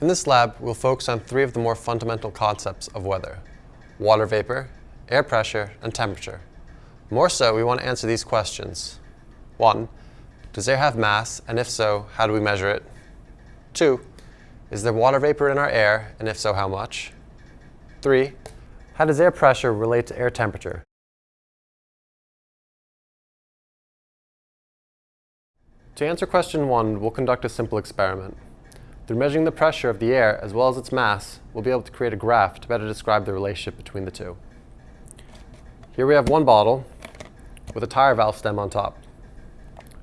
In this lab, we'll focus on three of the more fundamental concepts of weather. Water vapor, air pressure, and temperature. More so, we want to answer these questions. One, does air have mass, and if so, how do we measure it? Two, is there water vapor in our air, and if so, how much? Three, how does air pressure relate to air temperature? To answer question one, we'll conduct a simple experiment. Through measuring the pressure of the air as well as its mass, we'll be able to create a graph to better describe the relationship between the two. Here we have one bottle with a tire valve stem on top.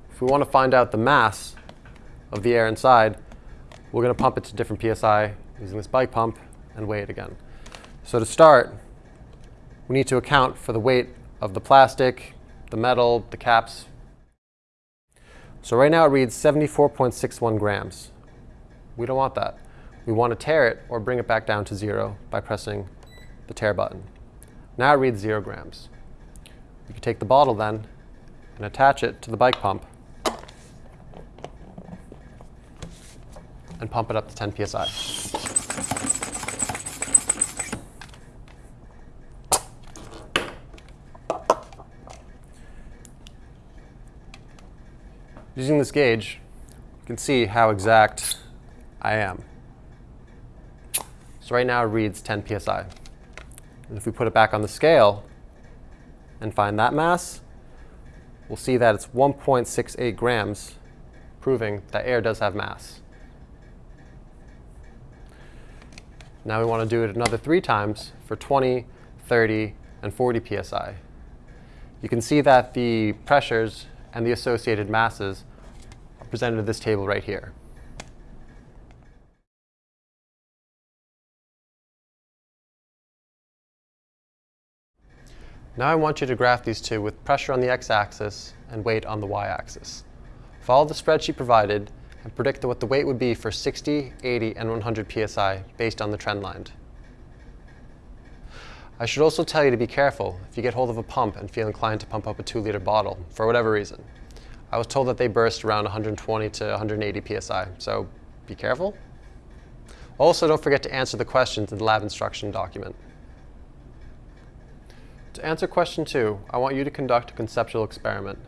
If we want to find out the mass of the air inside, we're going to pump it to different PSI using this bike pump and weigh it again. So to start, we need to account for the weight of the plastic, the metal, the caps. So right now it reads 74.61 grams. We don't want that. We want to tare it or bring it back down to zero by pressing the tare button. Now it reads zero grams. We can take the bottle then and attach it to the bike pump and pump it up to 10 psi. Using this gauge, you can see how exact I am. So right now it reads 10 psi. And if we put it back on the scale and find that mass, we'll see that it's 1.68 grams, proving that air does have mass. Now we want to do it another three times for 20, 30, and 40 psi. You can see that the pressures and the associated masses are presented in this table right here. Now I want you to graph these two with pressure on the x-axis and weight on the y-axis. Follow the spreadsheet provided and predict what the weight would be for 60, 80, and 100 psi based on the trend line. I should also tell you to be careful if you get hold of a pump and feel inclined to pump up a 2-liter bottle, for whatever reason. I was told that they burst around 120 to 180 psi, so be careful. Also, don't forget to answer the questions in the lab instruction document. To answer question two, I want you to conduct a conceptual experiment.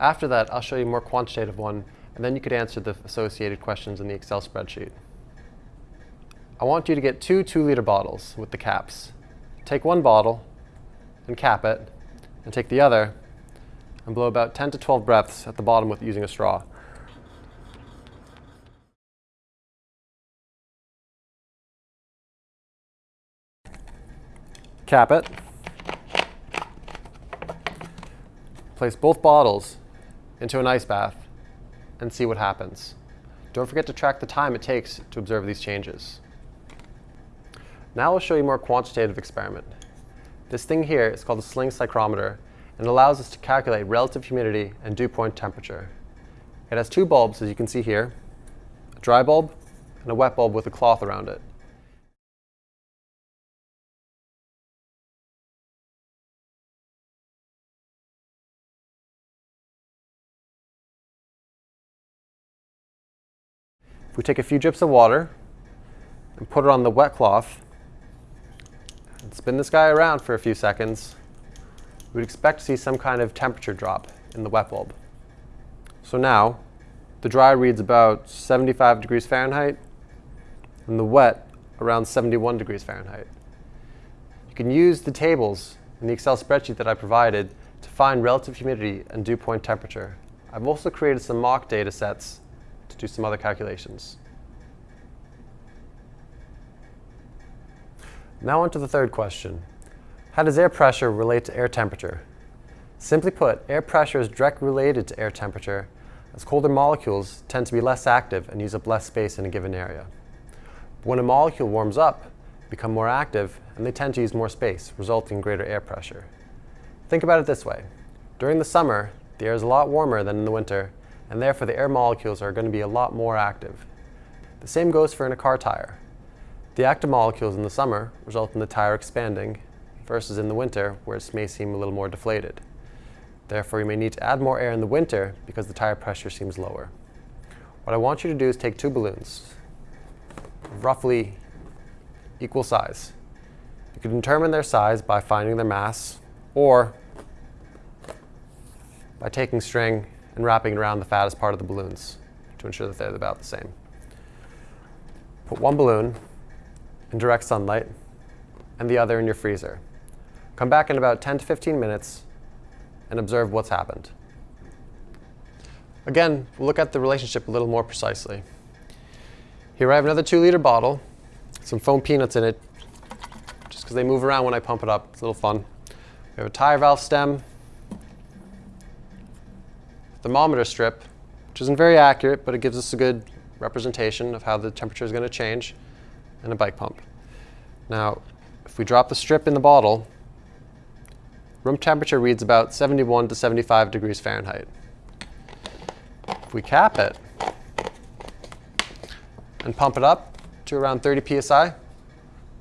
After that, I'll show you a more quantitative one, and then you could answer the associated questions in the Excel spreadsheet. I want you to get two 2-liter bottles with the caps. Take one bottle and cap it, and take the other and blow about 10 to 12 breaths at the bottom with using a straw. Cap it. Place both bottles into an ice bath and see what happens. Don't forget to track the time it takes to observe these changes. Now I'll show you a more quantitative experiment. This thing here is called a sling psychrometer and allows us to calculate relative humidity and dew point temperature. It has two bulbs, as you can see here, a dry bulb and a wet bulb with a cloth around it. If we take a few drips of water and put it on the wet cloth and spin this guy around for a few seconds, we'd expect to see some kind of temperature drop in the wet bulb. So now, the dry reads about 75 degrees Fahrenheit, and the wet around 71 degrees Fahrenheit. You can use the tables in the Excel spreadsheet that I provided to find relative humidity and dew point temperature. I've also created some mock data sets do some other calculations. Now on to the third question. How does air pressure relate to air temperature? Simply put, air pressure is directly related to air temperature as colder molecules tend to be less active and use up less space in a given area. When a molecule warms up, become more active, and they tend to use more space, resulting in greater air pressure. Think about it this way. During the summer, the air is a lot warmer than in the winter, and therefore the air molecules are going to be a lot more active. The same goes for in a car tire. The active molecules in the summer result in the tire expanding versus in the winter where it may seem a little more deflated. Therefore, you may need to add more air in the winter because the tire pressure seems lower. What I want you to do is take two balloons. roughly equal size. You can determine their size by finding their mass or by taking string and wrapping around the fattest part of the balloons to ensure that they're about the same. Put one balloon in direct sunlight and the other in your freezer. Come back in about 10 to 15 minutes and observe what's happened. Again, we'll look at the relationship a little more precisely. Here I have another two liter bottle, some foam peanuts in it, just because they move around when I pump it up. It's a little fun. We have a tire valve stem, thermometer strip, which isn't very accurate, but it gives us a good representation of how the temperature is going to change, and a bike pump. Now, if we drop the strip in the bottle, room temperature reads about 71 to 75 degrees Fahrenheit. If we cap it and pump it up to around 30 psi,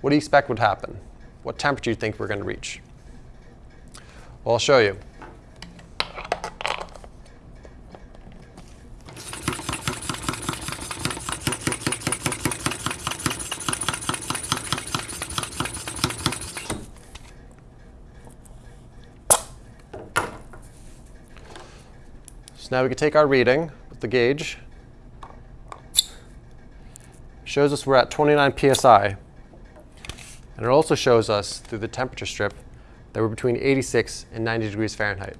what do you expect would happen? What temperature do you think we're going to reach? Well, I'll show you. Now we can take our reading with the gauge. Shows us we're at 29 psi. And it also shows us through the temperature strip that we're between 86 and 90 degrees Fahrenheit,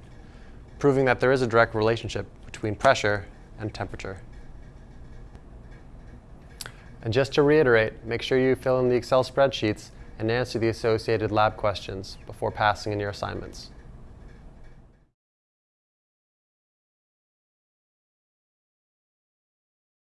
proving that there is a direct relationship between pressure and temperature. And just to reiterate, make sure you fill in the Excel spreadsheets and answer the associated lab questions before passing in your assignments.